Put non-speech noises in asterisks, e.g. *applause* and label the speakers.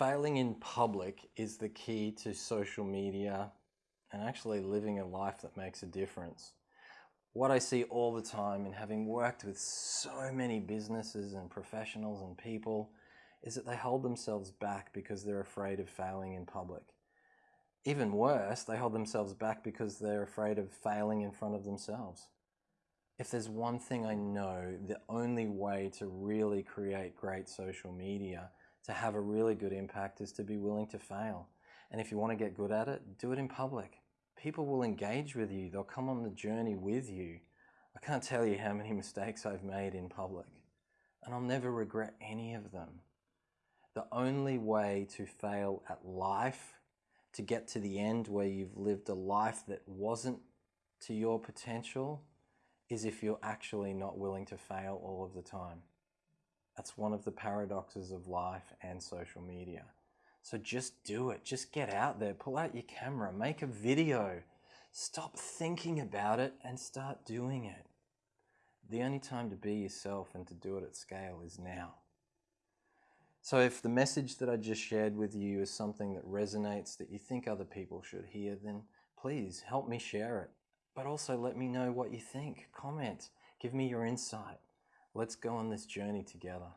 Speaker 1: Failing in public is the key to social media and actually living a life that makes a difference. What I see all the time in having worked with so many businesses and professionals and people is that they hold themselves back because they're afraid of failing in public. Even worse, they hold themselves back because they're afraid of failing in front of themselves. If there's one thing I know, the only way to really create great social media, to have a really good impact, is to be willing to fail. And if you want to get good at it, do it in public. People will engage with you, they'll come on the journey with you. I can't tell you how many *laughs* mistakes I've made in public, and I'll never regret any of them. The only way to fail at life, to get to the end where you've lived a life that wasn't to your potential, is if you're actually not willing to fail all of the time. That's one of the paradoxes of life and social media. So just do it. Just get out there, pull out your camera, make a video. Stop thinking about it and start doing it. The only time to be yourself and to do it at scale is now. So if the message that I just shared with you is something that resonates, that you think other people should hear, then please help me share it. But also let me know what you think. Comment, give me your insight. Let's go on this journey together.